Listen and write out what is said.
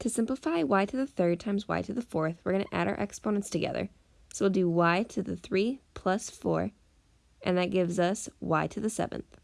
To simplify y to the third times y to the fourth, we're going to add our exponents together. So we'll do y to the 3 plus 4, and that gives us y to the seventh.